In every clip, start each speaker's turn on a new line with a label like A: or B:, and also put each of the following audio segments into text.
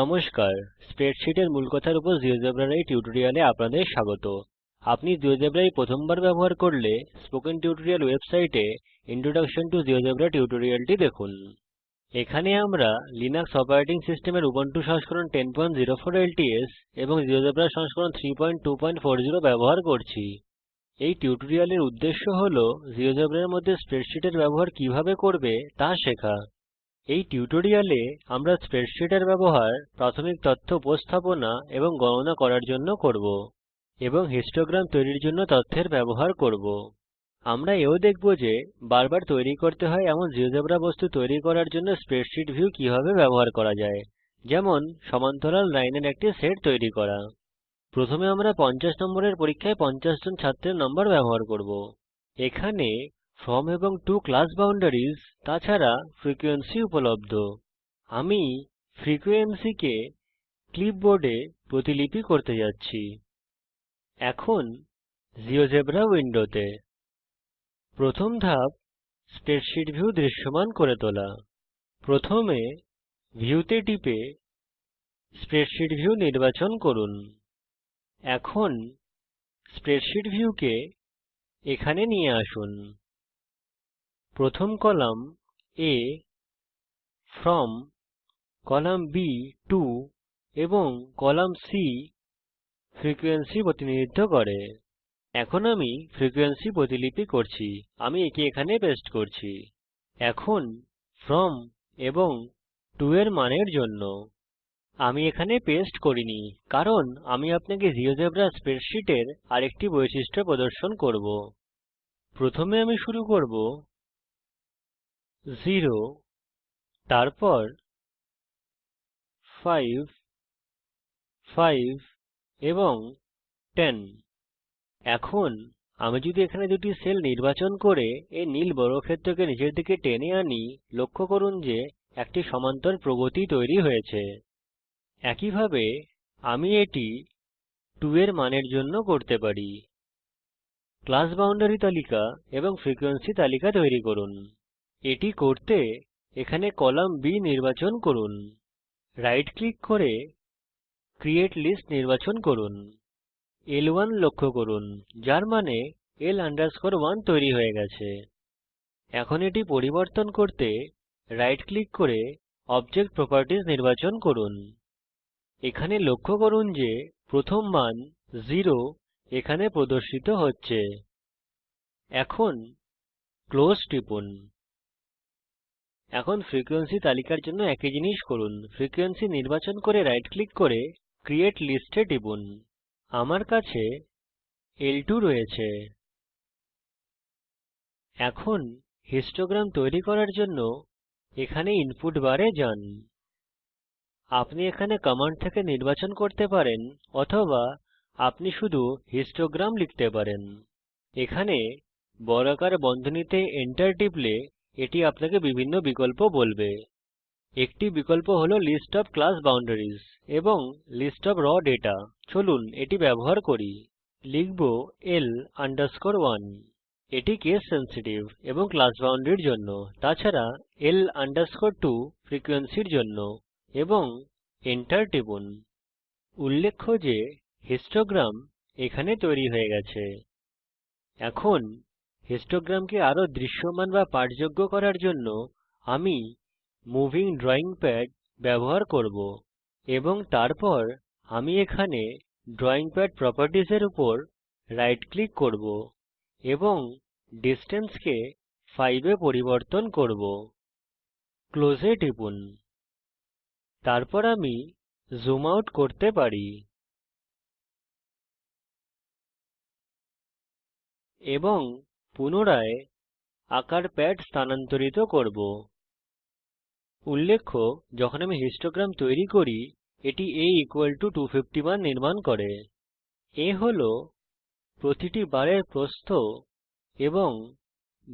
A: নমস্কার স্প্রেডশিটের কথার উপর জিওজেব্রার এই টিউটোরিয়ালে আপনাদের স্বাগত আপনি জিওজেব্রাই প্রথমবার ব্যবহার করলে স্পোকেন টিউটোরিয়াল ওয়েবসাইটে ইন্ট্রোডাকশন টু জিওজেব্রা টিউটোরিয়ালটি দেখুন এখানে আমরা লিনাক্স অপারেটিং সিস্টেমের উবুন্টু সংস্করণ 1004 LTS এবং জিওজেব্রা সংস্করণ 3.2.40 ব্যবহার করছি এই টিউটোরিয়ালের উদ্দেশ্য হল জিওজেব্রার মধ্যে স্প্রেডশিটের ব্যবহার কিভাবে করবে তা শেখা এই টিউটোরিয়ালে আমরা স্প্রেডশিটের ব্যবহার প্রাথমিক তথ্য উপস্থাপনা এবং গণনা করার জন্য করব এবং হিস্টোগ্রাম তৈরির জন্য তথ্যের ব্যবহার করব আমরা এও দেখব যে বারবার তৈরি করতে হয় এমন জিওজেব্রা বস্তু তৈরি করার জন্য স্প্রেডশীট ভিউ কিভাবে ব্যবহার করা যায় যেমন সমান্তরাল লাইনের একটি সেট তৈরি করা প্রথমে আমরা 50 নম্বরের পরীক্ষায় 50 জন ছাত্রের নম্বর ব্যবহার করব এখানে from এবং টু ক্লাস boundaries তাছাড়া ফ্রিকোয়েন্সি উপলব্ধ আমি frequency কে ক্লিপবোর্ডে প্রতিলিপি করতে যাচ্ছি এখন জীয়োজেব্রা উইন্ডোতে প্রথম ধাপ স্প্রেডশিট ভিউ দৃশ্যমান করে তোলা প্রথমে ভিউতে টিপে স্প্রেডশিট ভিউ নির্বাচন করুন এখন স্প্রেডশিট ভিউকে এখানে নিয়ে আসুন প্রথম column A from column B to এবং কলাম C ফ্রিকোয়েন্সি প্রতিনিধিত্ব করে এখন আমি ফ্রিকোয়েন্সি প্রতিলিপি করছি আমি একে এখানে পেস্ট করছি এখন ফ্রম এবং to এর মানের জন্য আমি এখানে পেস্ট করিনি কারণ আমি আপনাকে জিওজেব্রা স্প্রেডশীটের আরেকটি বৈশিষ্ট্য প্রদর্শন করব প্রথমে আমি শুরু করব 0 তারপর 5 5 এবং 10 এখন আমি যদি এখানে দুটি সেল নির্বাচন করে এই নীল বর্গক্ষেত্রকে নিচের দিকে টেনে আনি লক্ষ্য করুন যে একটি সমান্তর প্রগতি তৈরি হয়েছে একইভাবে আমি এটি 2 এর মানের জন্য করতে পারি ক্লাস বাউন্ডারি তালিকা এবং ফ্রিকোয়েন্সি তালিকা তৈরি করুন এটি করতে এখানে কলাম B নির্বাচন করুন রাইট ক্লিক করে ক্রিয়েট লিস্ট নির্বাচন করুন L1 লক্ষ্য করুন যার মানে L 1 তৈরি হয়ে গেছে এখন এটি পরিবর্তন করতে রাইট ক্লিক করে অবজেক্ট প্রপার্টিজ নির্বাচন করুন এখানে লক্ষ্য করুন যে প্রথম মান 0 এখানে প্রদর্শিত হচ্ছে এখন ক্লোজ টিপুন এখন ফ্রিকোয়েন্সি তালিকার জন্য একই জিনিস করুন ফ্রিকোয়েন্সি নির্বাচন করে রাইট ক্লিক করে ক্রিয়েট লিস্ট এ টিপুন আমার কাছে L2 রয়েছে এখন হিস্টোগ্রাম তৈরি করার জন্য এখানে ইনপুট বারে যান আপনি এখানে কমান্ড থেকে নির্বাচন করতে পারেন অথবা আপনি শুধু হিস্টোগ্রাম লিখতে পারেন এখানে বর্গাকার বন্ধনীতে এন্টার টিপলে এটি আপনাকে বিভিন্ন বিকল্প বলবে একটি বিকল্প হলো list of class boundaries এবং list of raw data চলুন এটি ব্যবহার করি লিখব l 1 এটি case sensitive এবং class boundary এর জন্য তাছাড়া l 2 frequency এর জন্য এবং enter টিপুন উল্লেখ্য যে histogram এখানে তৈরী হয়ে গেছে হিস্টোগ্রামকে আরো দৃশ্যমান বা পাঠযোগ্য করার জন্য আমি মুভিং ড্রয়িং প্যাড ব্যবহার করব এবং তারপর আমি এখানে ড্রয়িং প্যাড properties এর উপর রাইট ক্লিক করব এবং ডিসট্যান্স কে 5 পরিবর্তন করব ক্লোজে টিপুন তারপর আমি জুম আউট করতে পারি এবং পুনরায় আকার প্যাড স্থানান্তরিত করব উল্লেখ্য যখন আমি হিস্টোগ্রাম তৈরি করি এটি a 250 মান নির্মাণ করে a হল প্রতিটি বারের প্রস্থ এবং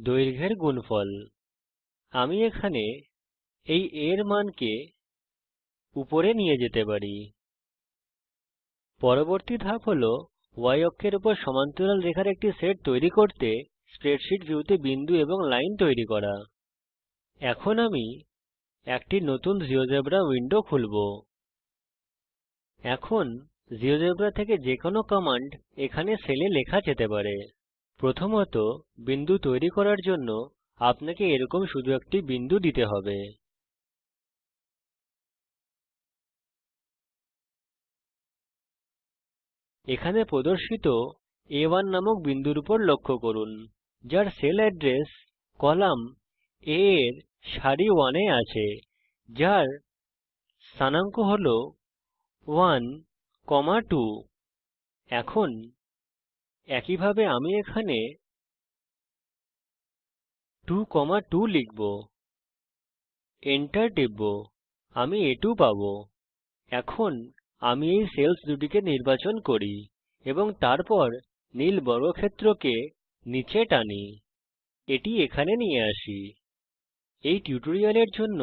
A: দৈর্ঘ্যের গুণফল আমি এখানে এই a এর মানকে উপরে নিয়ে যেতে পারি পরবর্তী ধাপ হল y অক্ষের উপর সমান্তরাল রেখার একটি সেট তৈরি করতে স্প্রেডশীট ভিউতে বিন্দু এবং লাইন তৈরি করা এখন আমি একটি নতুন জিওজেব্রা উইন্ডো খুলব এখন জিওজেবরা থেকে যে কোনো কমান্ড এখানে সেলে লেখা যেতে পারে প্রথমত বিন্দু তৈরি করার জন্য আপনাকে এরকম শুধু একটি বিন্দু দিতে হবে এখানে প্রদর্শিত A1 নামক বিন্দুর উপর লক্ষ্য করুন যার সেল অ্যাড্রেস কলাম A এর সারি 1 এ আছে যার স্থানাঙ্ক হল 12 এখন একইভাবে আমি এখানে 22 লিখব enter টিপব আমি আ2 পাবো এখন আমি এই সেল্স দুটিকে নির্বাচন করি এবং তারপর নীল বর্গক্ষেত্রকে নিচে টানি এটি এখানে নিয়ে আসি এই টিউটোরিয়ালের জন্য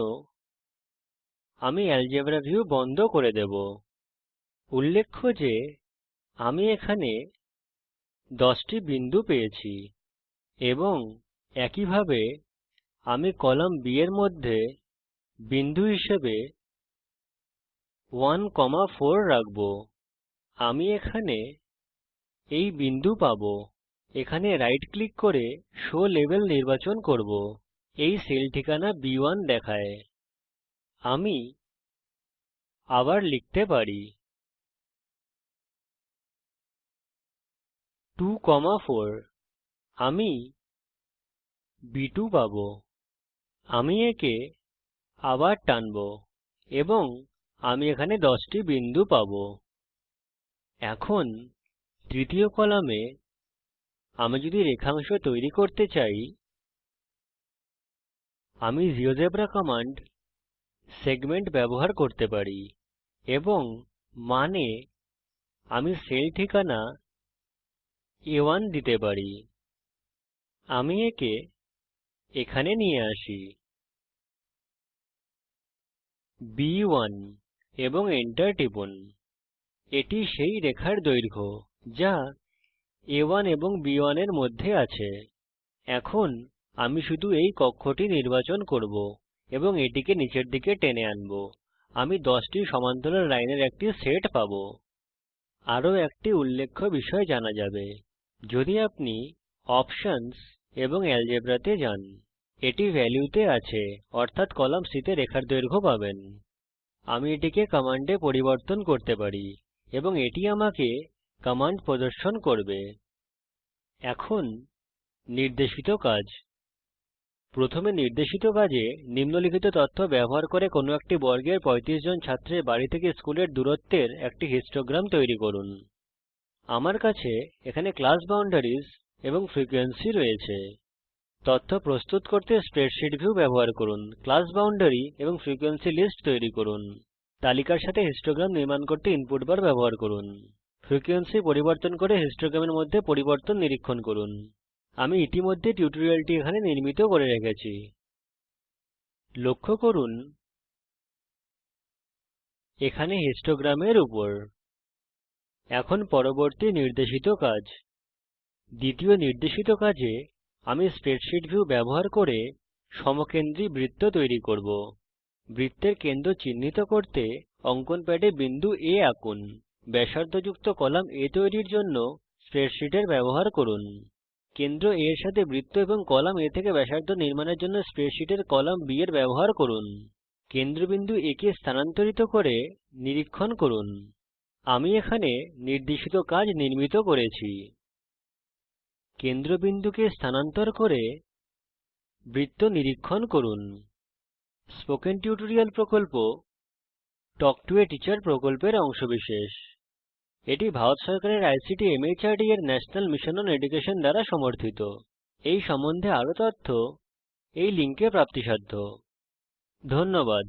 A: আমি আলজেব্রা ভিউ বন্ধ করে দেবো উল্লেখ্য যে আমি এখানে 10টি বিন্দু পেয়েছি এবং একইভাবে আমি কলাম বি এর মধ্যে বিন্দু হিসেবে 1,4 রাখব আমি এখানে এই বিন্দু পাবো এখানে রাইট ক্লিক করে শো লেবেল নির্বাচন করব এই সেল ঠিকানা B1 দেখায় আমি আবার লিখতে পারি 2 4 আমি B2 পাবো আমি একে আবার টানবো এবং আমি এখানে 10টি বিন্দু পাবো এখন তৃতীয় কলামে আমি যদি রেখাংশ তৈরি করতে চাই আমি জিওজেব্রা কমান্ড সেগমেন্ট ব্যবহার করতে পারি এবং মানে আমি সেল ঠিকানা A1 দিতে পারি আমি একে এখানে নিয়ে আসি B1 এবং এন্টার টিপুন এটি সেই রেখার দৈর্ঘ্য যা a1 এবং b1 এর মধ্যে আছে এখন আমি শুধু এই কক্ষটি নির্বাচন করব এবং এটিকে নিচের দিকে টেনে আনব আমি 10টি সমান্তরাল লাইনের একটি সেট পাবো আরো একটি উল্লেখ্য বিষয় জানা যাবে যদি আপনি অপশনস এবং আলজেব্রা তে যান এটি ভ্যালিউতে আছে অর্থাৎ কলাম C তে রেখার দৈর্ঘ্য পাবেন আমি এটিকে কমান্ডে পরিবর্তন করতে পারি এবং এটি আমাকে কমান্ড প্রদর্শন করবে এখন নির্দেশিত কাজ প্রথমে নির্দেশিত কাজে নিম্নলিখিত তথ্য ব্যবহার করে কোনো একটি বর্গের 35 জন ছাত্রের বাড়ি থেকে স্কুলের দূরত্বের একটি হিস্টোগ্রাম তৈরি করুন আমার কাছে এখানে ক্লাস বাউন্ডারিজ এবং ফ্রিকোয়েন্সি রয়েছে তথ্য প্রস্তুত করতে স্প্রেডশিট ভিউ ব্যবহার করুন ক্লাস বাউন্ডারি এবং ফ্রিকোয়েন্সি লিস্ট তৈরি করুন তালিকার সাথে হিস্টোগ্রাম নির্মাণ করতে ইনপুট বার ব্যবহার করুন ফ্রিকোয়েন্সি পরিবর্তন করে হিস্টোগ্রামের মধ্যে পরিবর্তন নিরীক্ষণ করুন আমি ইতিমধ্যে টিউটোরিয়ালটি এখানে নির্মিত করে রেখেছি লক্ষ্য করুন এখানে হিস্টোগ্রামের উপর এখন পরবর্তী নির্দেশিত কাজ দ্বিতীয় নির্দেশিত কাজে আমি স্প্রেডশিট ভিউ ব্যবহার করে সমকেন্দ্রী বৃত্ত তৈরি করব বৃত্তের কেন্দ্র চিহ্নিত করতে অঙ্কন প্যাডে বিন্দু A আঁকুন ব্যাসার্ধযুক্ত কলাম A তৈরির জন্য স্প্রেডশীটের ব্যবহার করুন কেন্দ্র A এর সাথে বৃত্ত এবং কলাম A থেকে ব্যাসার্ধ নির্মাণের জন্য স্প্রেডশীটের কলাম B এর ব্যবহার করুন কেন্দ্রবিন্দু A কে স্থানান্তরিত করে নিরীক্ষণ করুন আমি এখানে নির্দেশিত কাজ নির্মিত করেছি কেন্দ্রবিন্দুকে স্থানান্তর করে বৃত্ত নিরীক্ষণ করুন স্পোকেন টিউটোরিয়াল প্রকল্প টক টু a টিচার প্রকল্পের অংশবিশেষ এটি ভারত সরকারের আইসিটি মাহর্দ এর ন্যাশনাল মিশন অন এডুকেশন দ্বারা সমর্থিত এই সম্বন্ধে আরো তথ্য এই লিঙ্কে প্রাপ্তিসাধ্য ইন্ট্রো ধন্যবাদ